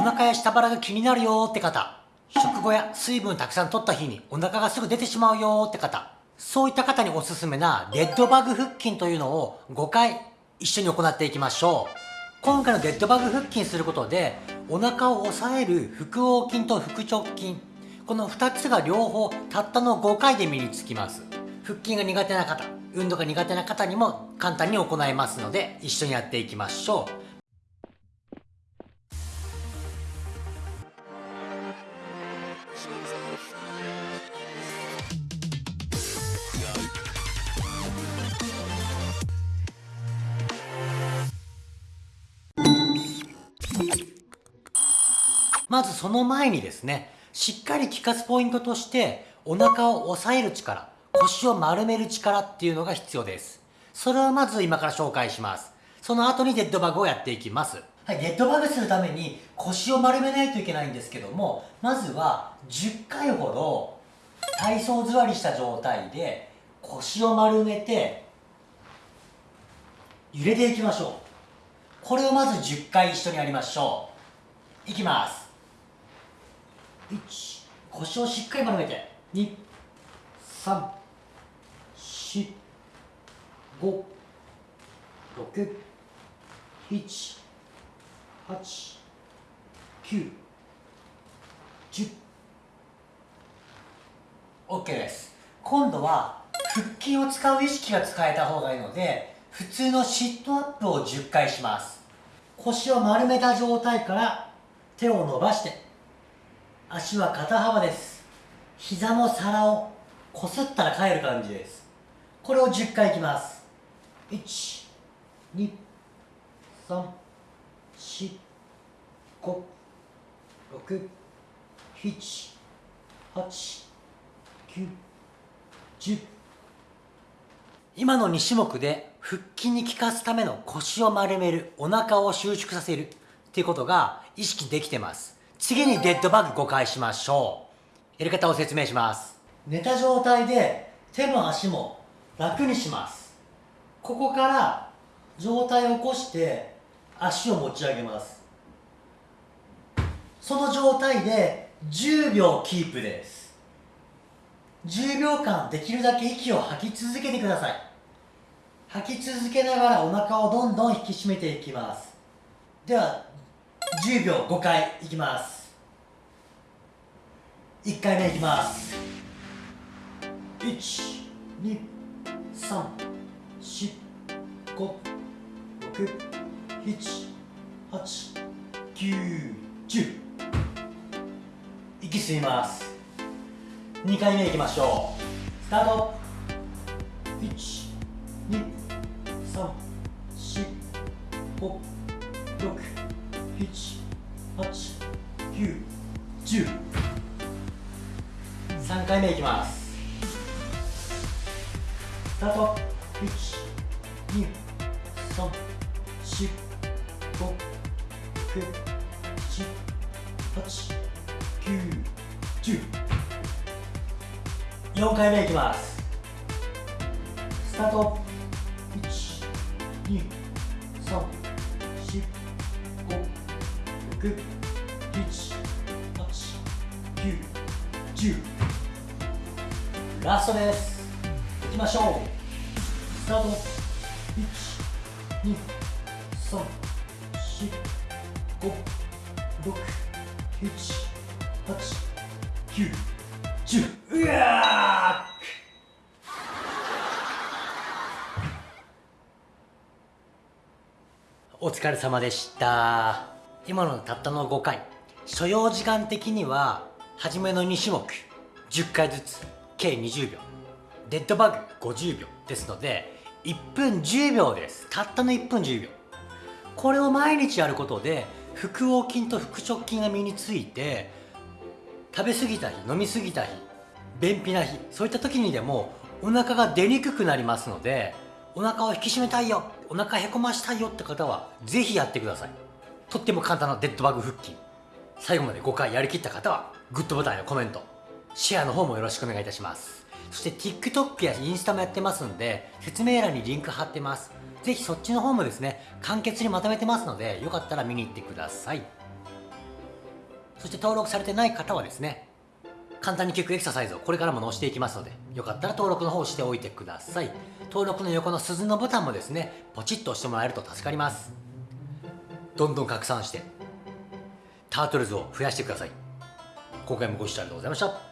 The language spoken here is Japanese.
お腹や下腹が気になるよって方。食後や水分たくさん取った日にお腹がすぐ出てしまうよって方。そういった方におすすめなデッドバグ腹筋というのを5回一緒に行っていきましょう。今回のデッドバグ腹筋することでお腹を抑える腹横筋と腹直筋。この2つが両方たったの5回で身につきます。腹筋が苦手な方運動が苦手な方にも簡単に行えますので一緒にやっていきましょう。まずその前にですねしっかり効かすポイントとしてお腹を押さえる力腰を丸める力っていうのが必要です。それをまず今から紹介します。その後にデッドバグをやっていきます。はい、デッドバグするために腰を丸めないといけないんですけどもまずは10回ほど体操座りした状態で腰を丸めて揺れていきましょう。これをまず10回一緒にやりましょう。いきます。1腰をしっかり丸めて。2 3 4 5 6 7 8 9 10 OK です。今度は腹筋を使う意識が使えた方がいいので普通のシットアップを10回します。腰を丸めた状態から手を伸ばして足は肩幅です。膝の皿をこすったら帰る感じです。これを10回いきます。1 2 3 4 5 6 7 8 9 10今の2種目で腹筋に効かすための腰を丸めるお腹を収縮させるっていうことが意識できてます。次にデッドバッグ5回しましょう。やり方を説明します。寝た状態で手も足も楽にします。ここから状態を起こして足を持ち上げます。その状態で10秒キープです。10秒間できるだけ息を吐き続けてください。吐き続けながらお腹をどんどん引き締めていきます。では10秒5回いきます。1回目いきます。1 2 3 4 5 6 7 8 9 10息吸います。2回目いきましょう。スタート。1 2 3 4 5 6 78910回目いきます。スタート。1 2 3 4 5 6 7 8 9 10 4回目いきます。スタート。1 2 3 4 6 7 8 9 10ラストです。いきましょう。スタート。1 2 3お疲れ様でした。今のたったの5回。所要時間的には初めの2種目。10回ずつ。計20秒。デッドバグ50秒ですので1分10秒です。たったの1分10秒。これを毎日やることで腹横筋と腹直筋が身について食べ過ぎた日飲み過ぎた日便秘な日そういった時にでもお腹が出にくくなりますのでお腹を引き締めたいよお腹へこましたいよって方は是非やってください。とっても簡単なデッドバグ腹筋。最後まで5回やりきった方はグッドボタンやコメントシェアの方もよろしくお願いいたします。そして TikTok やインスタもやってますんで説明欄にリンク貼ってます。ぜひそっちの方もですね簡潔にまとめてますのでよかったら見に行ってください。そして登録されてない方はですね簡単に効くエクササイズをこれからも載せていきますのでよかったら登録の方をしておいてください。登録の横の鈴のボタンもですねポチッと押してもらえると助かります。どんどん拡散してタートルズを増やしてください。今回もご視聴ありがとうございました。